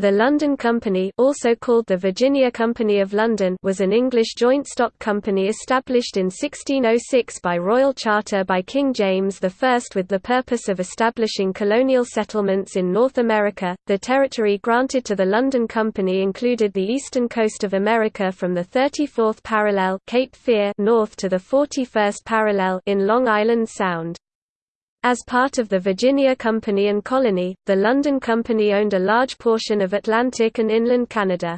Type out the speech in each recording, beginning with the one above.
The London Company also called the Virginia Company of London was an English joint stock company established in 1606 by royal charter by King James I with the purpose of establishing colonial settlements in North America. The territory granted to the London Company included the eastern coast of America from the 34th parallel Cape Fear north to the 41st parallel in Long Island Sound. As part of the Virginia Company and Colony, the London Company owned a large portion of Atlantic and inland Canada.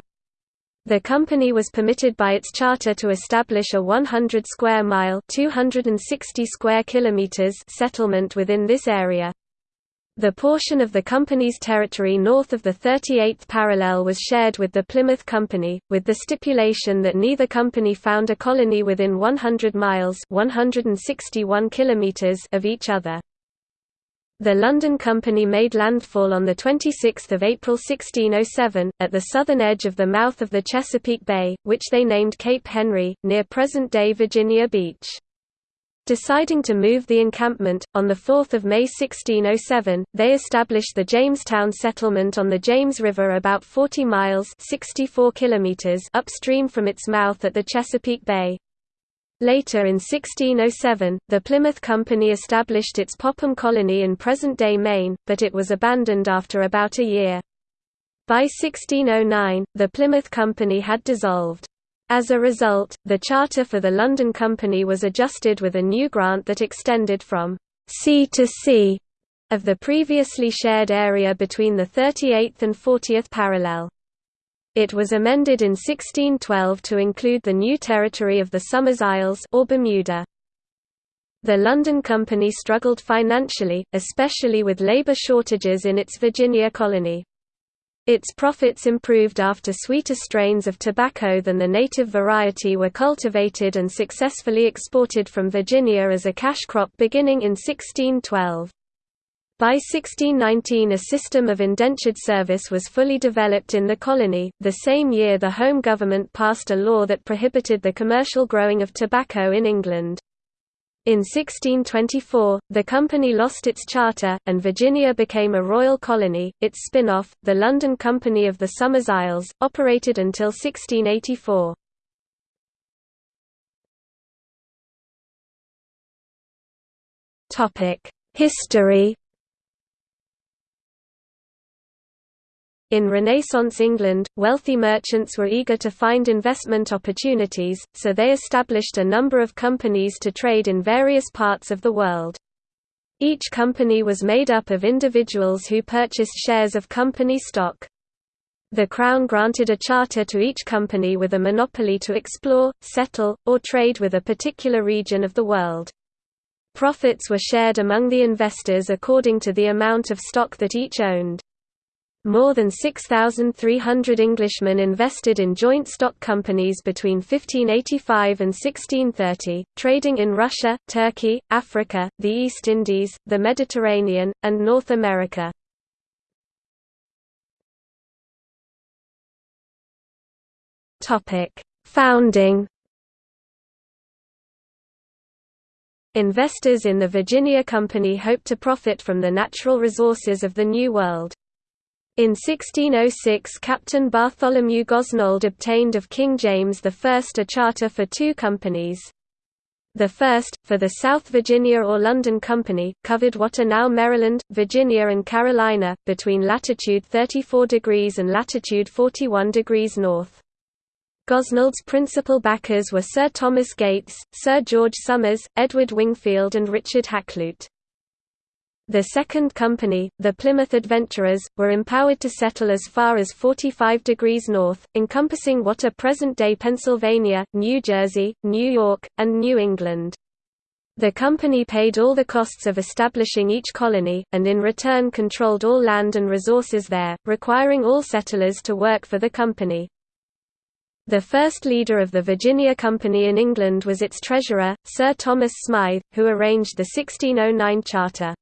The company was permitted by its charter to establish a 100 square mile (260 square kilometers) settlement within this area. The portion of the company's territory north of the 38th parallel was shared with the Plymouth Company, with the stipulation that neither company found a colony within 100 miles (161 kilometers) of each other. The London Company made landfall on 26 April 1607, at the southern edge of the mouth of the Chesapeake Bay, which they named Cape Henry, near present-day Virginia Beach. Deciding to move the encampment, on 4 May 1607, they established the Jamestown settlement on the James River about 40 miles 64 kilometers upstream from its mouth at the Chesapeake Bay. Later in 1607, the Plymouth Company established its Popham colony in present-day Maine, but it was abandoned after about a year. By 1609, the Plymouth Company had dissolved. As a result, the charter for the London Company was adjusted with a new grant that extended from sea to sea of the previously shared area between the 38th and 40th parallel. It was amended in 1612 to include the new territory of the Somers Isles or Bermuda. The London Company struggled financially, especially with labor shortages in its Virginia colony. Its profits improved after sweeter strains of tobacco than the native variety were cultivated and successfully exported from Virginia as a cash crop beginning in 1612. By 1619 a system of indentured service was fully developed in the colony. The same year the Home Government passed a law that prohibited the commercial growing of tobacco in England. In 1624, the company lost its charter, and Virginia became a royal colony. Its spin-off, the London Company of the Somers Isles, operated until 1684. History In Renaissance England, wealthy merchants were eager to find investment opportunities, so they established a number of companies to trade in various parts of the world. Each company was made up of individuals who purchased shares of company stock. The Crown granted a charter to each company with a monopoly to explore, settle, or trade with a particular region of the world. Profits were shared among the investors according to the amount of stock that each owned. More than 6,300 Englishmen invested in joint stock companies between 1585 and 1630, trading in Russia, Turkey, Africa, the East Indies, the Mediterranean, and North America. Founding Investors in the Virginia Company hoped to profit from the natural resources of the New World. In 1606 Captain Bartholomew Gosnold obtained of King James I a charter for two companies. The first, for the South Virginia or London Company, covered what are now Maryland, Virginia and Carolina, between latitude 34 degrees and latitude 41 degrees north. Gosnold's principal backers were Sir Thomas Gates, Sir George Somers, Edward Wingfield and Richard Hakluyt. The second company, the Plymouth Adventurers, were empowered to settle as far as 45 degrees north, encompassing what are present-day Pennsylvania, New Jersey, New York, and New England. The company paid all the costs of establishing each colony, and in return controlled all land and resources there, requiring all settlers to work for the company. The first leader of the Virginia Company in England was its treasurer, Sir Thomas Smythe, who arranged the 1609 charter.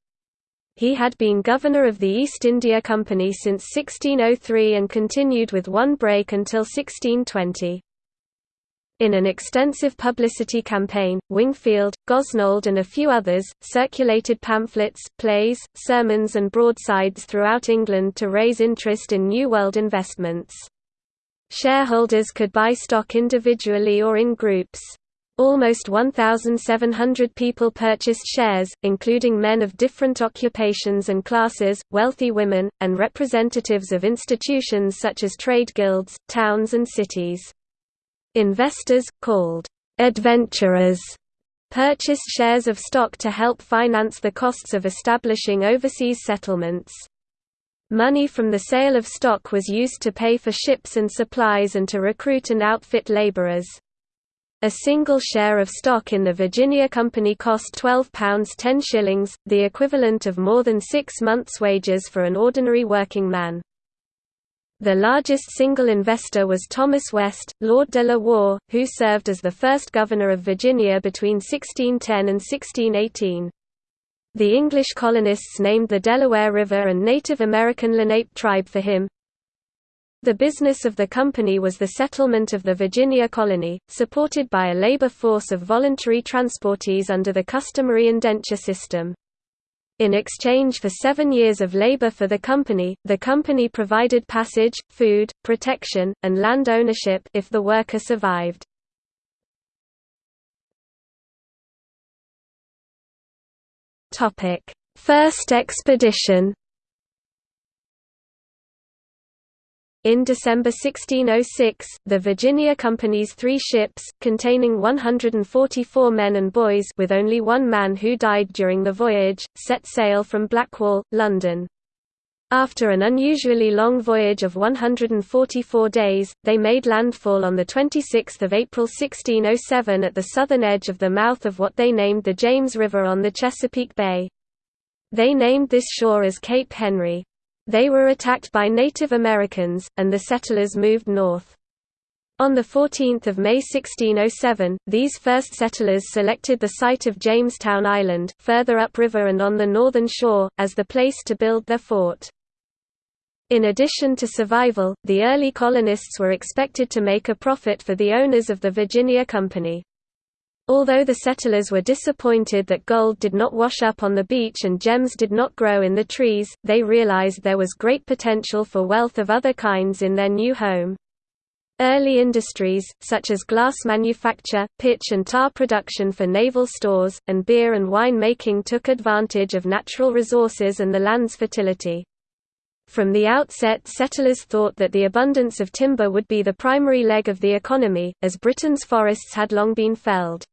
He had been governor of the East India Company since 1603 and continued with one break until 1620. In an extensive publicity campaign, Wingfield, Gosnold and a few others, circulated pamphlets, plays, sermons and broadsides throughout England to raise interest in New World investments. Shareholders could buy stock individually or in groups. Almost 1,700 people purchased shares, including men of different occupations and classes, wealthy women, and representatives of institutions such as trade guilds, towns and cities. Investors, called adventurers, purchased shares of stock to help finance the costs of establishing overseas settlements. Money from the sale of stock was used to pay for ships and supplies and to recruit and outfit laborers. A single share of stock in the Virginia Company cost £12 10 shillings, the equivalent of more than six months' wages for an ordinary working man. The largest single investor was Thomas West, Lord de la Warr, who served as the first governor of Virginia between 1610 and 1618. The English colonists named the Delaware River and Native American Lenape tribe for him. The business of the company was the settlement of the Virginia colony, supported by a labor force of voluntary transportees under the customary indenture system. In exchange for seven years of labor for the company, the company provided passage, food, protection, and land ownership if the worker survived. First expedition In December 1606, the Virginia Company's three ships, containing 144 men and boys with only one man who died during the voyage, set sail from Blackwall, London. After an unusually long voyage of 144 days, they made landfall on 26 April 1607 at the southern edge of the mouth of what they named the James River on the Chesapeake Bay. They named this shore as Cape Henry. They were attacked by Native Americans, and the settlers moved north. On 14 May 1607, these first settlers selected the site of Jamestown Island, further upriver and on the northern shore, as the place to build their fort. In addition to survival, the early colonists were expected to make a profit for the owners of the Virginia Company. Although the settlers were disappointed that gold did not wash up on the beach and gems did not grow in the trees, they realized there was great potential for wealth of other kinds in their new home. Early industries, such as glass manufacture, pitch and tar production for naval stores, and beer and wine making took advantage of natural resources and the land's fertility. From the outset settlers thought that the abundance of timber would be the primary leg of the economy, as Britain's forests had long been felled.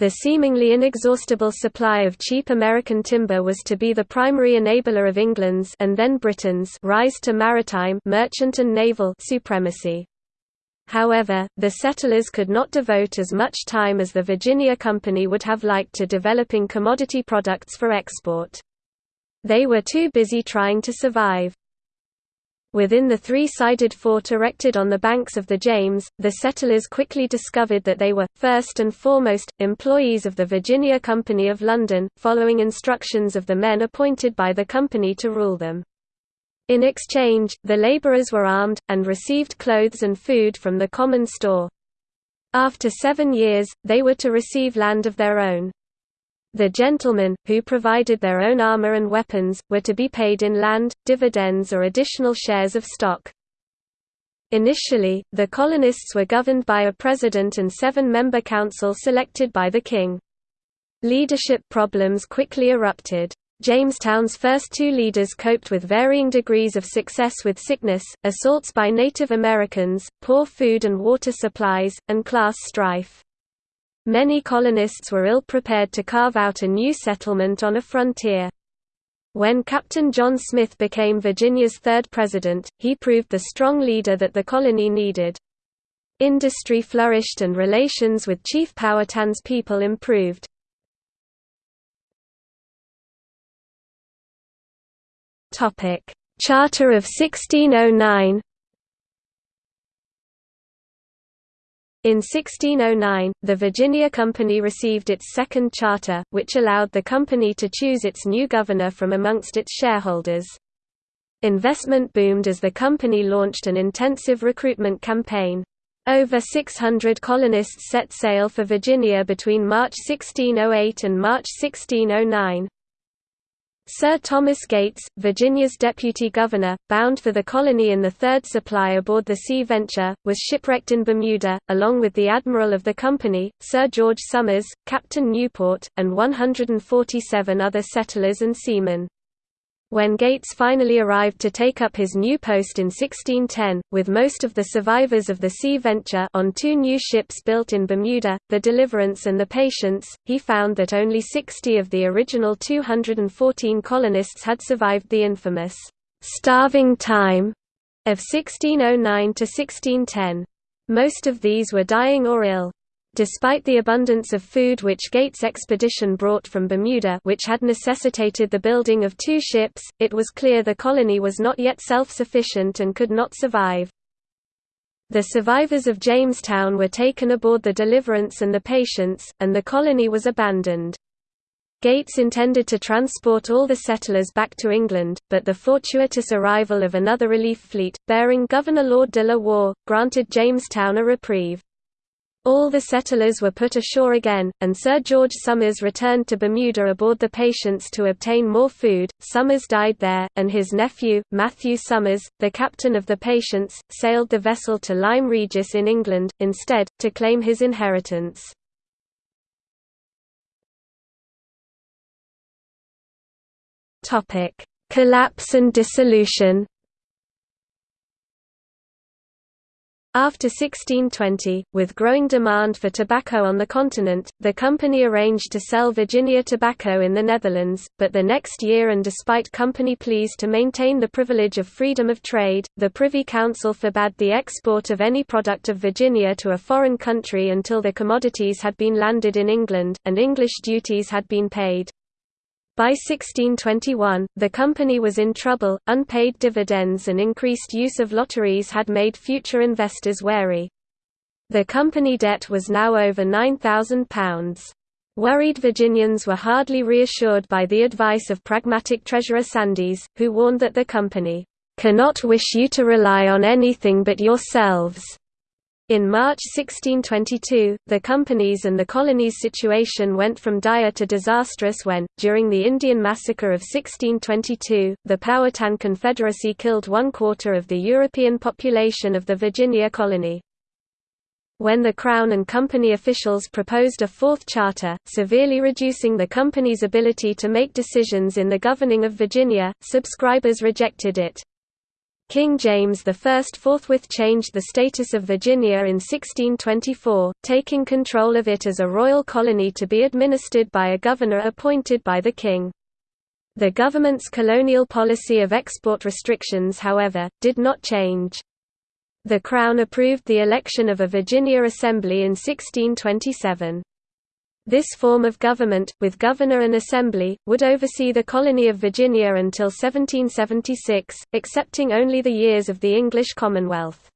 The seemingly inexhaustible supply of cheap American timber was to be the primary enabler of England's and then Britain's rise to maritime merchant and naval supremacy. However, the settlers could not devote as much time as the Virginia Company would have liked to developing commodity products for export. They were too busy trying to survive. Within the three-sided fort erected on the banks of the James, the settlers quickly discovered that they were, first and foremost, employees of the Virginia Company of London, following instructions of the men appointed by the company to rule them. In exchange, the labourers were armed, and received clothes and food from the common store. After seven years, they were to receive land of their own. The gentlemen, who provided their own armor and weapons, were to be paid in land, dividends or additional shares of stock. Initially, the colonists were governed by a president and seven-member council selected by the king. Leadership problems quickly erupted. Jamestown's first two leaders coped with varying degrees of success with sickness, assaults by Native Americans, poor food and water supplies, and class strife. Many colonists were ill-prepared to carve out a new settlement on a frontier. When Captain John Smith became Virginia's third president, he proved the strong leader that the colony needed. Industry flourished and relations with Chief Powhatan's people improved. Charter of 1609 In 1609, the Virginia Company received its second charter, which allowed the company to choose its new governor from amongst its shareholders. Investment boomed as the company launched an intensive recruitment campaign. Over 600 colonists set sail for Virginia between March 1608 and March 1609. Sir Thomas Gates, Virginia's deputy governor, bound for the colony in the third supply aboard the Sea Venture, was shipwrecked in Bermuda, along with the admiral of the company, Sir George Somers, Captain Newport, and 147 other settlers and seamen. When Gates finally arrived to take up his new post in 1610, with most of the survivors of the Sea Venture on two new ships built in Bermuda, the Deliverance and the Patience, he found that only 60 of the original 214 colonists had survived the infamous «starving time» of 1609 to 1610. Most of these were dying or ill. Despite the abundance of food which Gates' expedition brought from Bermuda which had necessitated the building of two ships, it was clear the colony was not yet self-sufficient and could not survive. The survivors of Jamestown were taken aboard the Deliverance and the Patience, and the colony was abandoned. Gates intended to transport all the settlers back to England, but the fortuitous arrival of another relief fleet, bearing Governor Lord de la Warr, granted Jamestown a reprieve. All the settlers were put ashore again, and Sir George Somers returned to Bermuda aboard the Patience to obtain more food. Somers died there, and his nephew, Matthew Somers, the captain of the Patience, sailed the vessel to Lyme Regis in England, instead, to claim his inheritance. Collapse and dissolution After 1620, with growing demand for tobacco on the continent, the company arranged to sell Virginia tobacco in the Netherlands, but the next year and despite company pleas to maintain the privilege of freedom of trade, the Privy Council forbade the export of any product of Virginia to a foreign country until the commodities had been landed in England, and English duties had been paid. By 1621, the company was in trouble, unpaid dividends and increased use of lotteries had made future investors wary. The company debt was now over £9,000. Worried Virginians were hardly reassured by the advice of pragmatic Treasurer Sandys, who warned that the company, "...cannot wish you to rely on anything but yourselves." In March 1622, the company's and the colony's situation went from dire to disastrous when, during the Indian Massacre of 1622, the Powhatan Confederacy killed one quarter of the European population of the Virginia colony. When the Crown and Company officials proposed a fourth charter, severely reducing the company's ability to make decisions in the governing of Virginia, subscribers rejected it. King James I forthwith changed the status of Virginia in 1624, taking control of it as a royal colony to be administered by a governor appointed by the king. The government's colonial policy of export restrictions however, did not change. The Crown approved the election of a Virginia Assembly in 1627. This form of government, with governor and assembly, would oversee the colony of Virginia until 1776, excepting only the years of the English Commonwealth.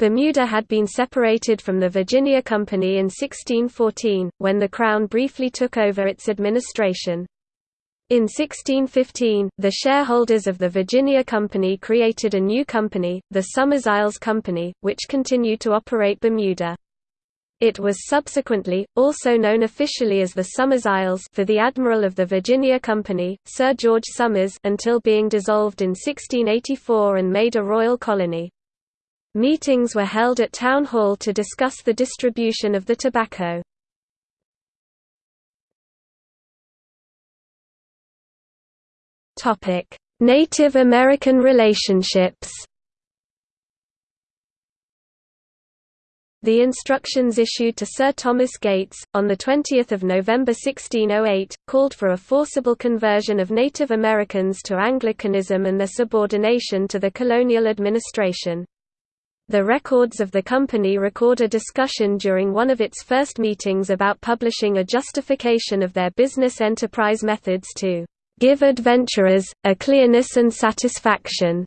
Bermuda had been separated from the Virginia Company in 1614, when the Crown briefly took over its administration. In 1615, the shareholders of the Virginia Company created a new company, the Somers Isles Company, which continued to operate Bermuda. It was subsequently, also known officially as the Somers Isles for the admiral of the Virginia Company, Sir George Somers until being dissolved in 1684 and made a royal colony. Meetings were held at Town Hall to discuss the distribution of the tobacco. Native American relationships The instructions issued to Sir Thomas Gates, on 20 November 1608, called for a forcible conversion of Native Americans to Anglicanism and their subordination to the colonial administration. The records of the company record a discussion during one of its first meetings about publishing a justification of their business enterprise methods to "...give adventurers, a clearness and satisfaction."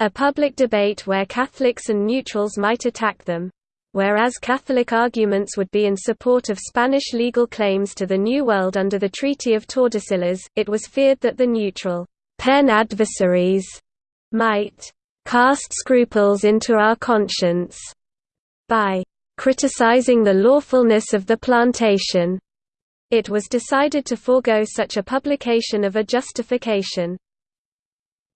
A public debate where Catholics and neutrals might attack them. Whereas Catholic arguments would be in support of Spanish legal claims to the New World under the Treaty of Tordesillas, it was feared that the neutral pen adversaries might cast scruples into our conscience by criticizing the lawfulness of the plantation. It was decided to forego such a publication of a justification.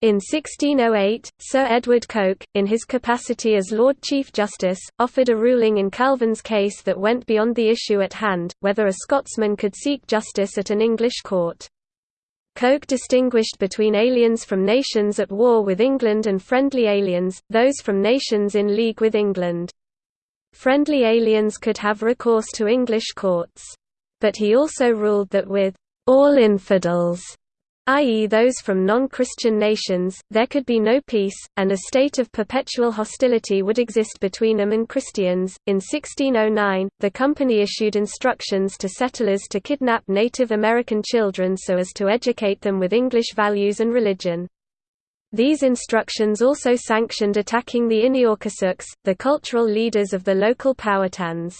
In 1608, Sir Edward Coke, in his capacity as Lord Chief Justice, offered a ruling in Calvin's case that went beyond the issue at hand, whether a Scotsman could seek justice at an English court. Coke distinguished between aliens from nations at war with England and friendly aliens, those from nations in league with England. Friendly aliens could have recourse to English courts. But he also ruled that with all infidels i.e. those from non-Christian nations, there could be no peace, and a state of perpetual hostility would exist between them and Christians. In 1609, the company issued instructions to settlers to kidnap Native American children so as to educate them with English values and religion. These instructions also sanctioned attacking the Ineokosuks, the cultural leaders of the local Powhatans.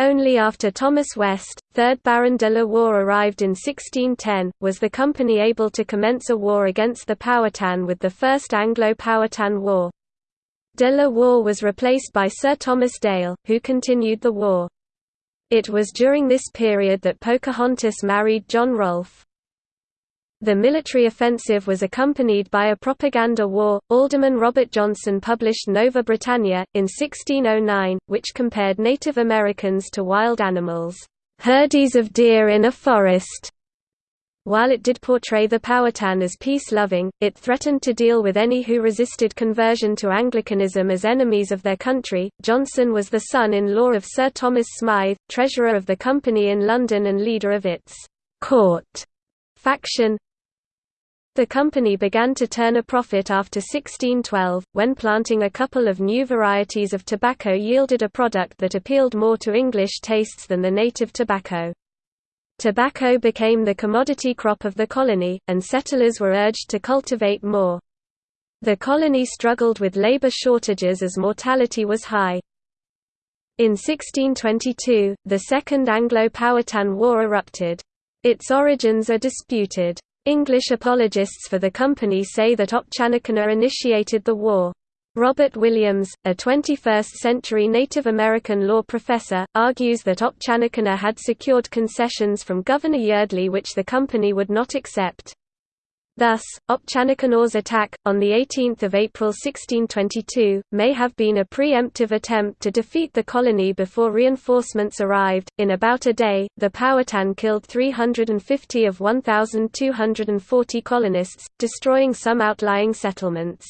Only after Thomas West, 3rd Baron de la Warr arrived in 1610, was the company able to commence a war against the Powhatan with the First Anglo-Powhatan War. De la Warr was replaced by Sir Thomas Dale, who continued the war. It was during this period that Pocahontas married John Rolfe. The military offensive was accompanied by a propaganda war. Alderman Robert Johnson published Nova Britannia, in 1609, which compared Native Americans to wild animals, herdies of deer in a forest. While it did portray the Powhatan as peace-loving, it threatened to deal with any who resisted conversion to Anglicanism as enemies of their country. Johnson was the son-in-law of Sir Thomas Smythe, treasurer of the company in London and leader of its court faction. The company began to turn a profit after 1612, when planting a couple of new varieties of tobacco yielded a product that appealed more to English tastes than the native tobacco. Tobacco became the commodity crop of the colony, and settlers were urged to cultivate more. The colony struggled with labor shortages as mortality was high. In 1622, the Second Anglo-Powhatan War erupted. Its origins are disputed. English apologists for the company say that Opechancanough initiated the war. Robert Williams, a 21st-century Native American law professor, argues that Opechancanough had secured concessions from Governor Yeardley which the company would not accept. Thus, Opechancanough's attack, on 18 April 1622, may have been a pre-emptive attempt to defeat the colony before reinforcements arrived. In about a day, the Powhatan killed 350 of 1,240 colonists, destroying some outlying settlements.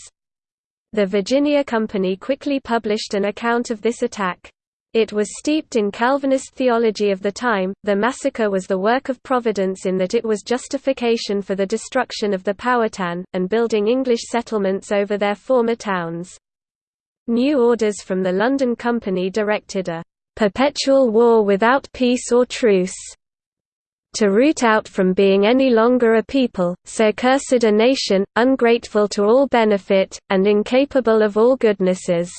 The Virginia Company quickly published an account of this attack. It was steeped in Calvinist theology of the time. The massacre was the work of Providence in that it was justification for the destruction of the Powhatan, and building English settlements over their former towns. New orders from the London Company directed a perpetual war without peace or truce to root out from being any longer a people, so cursed a nation, ungrateful to all benefit, and incapable of all goodnesses.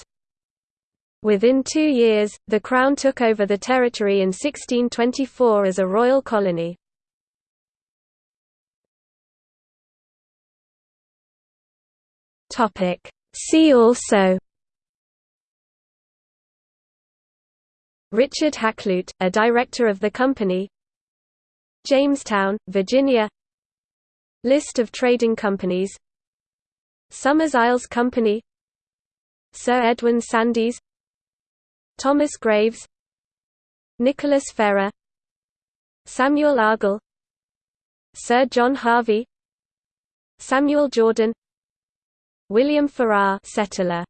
Within two years, the Crown took over the territory in 1624 as a royal colony. See also Richard Hakluyt, a director of the company Jamestown, Virginia List of trading companies Somers Isles Company Sir Edwin Sandys Thomas Graves Nicholas Ferrar Samuel Argall Sir John Harvey Samuel Jordan William Farrar settler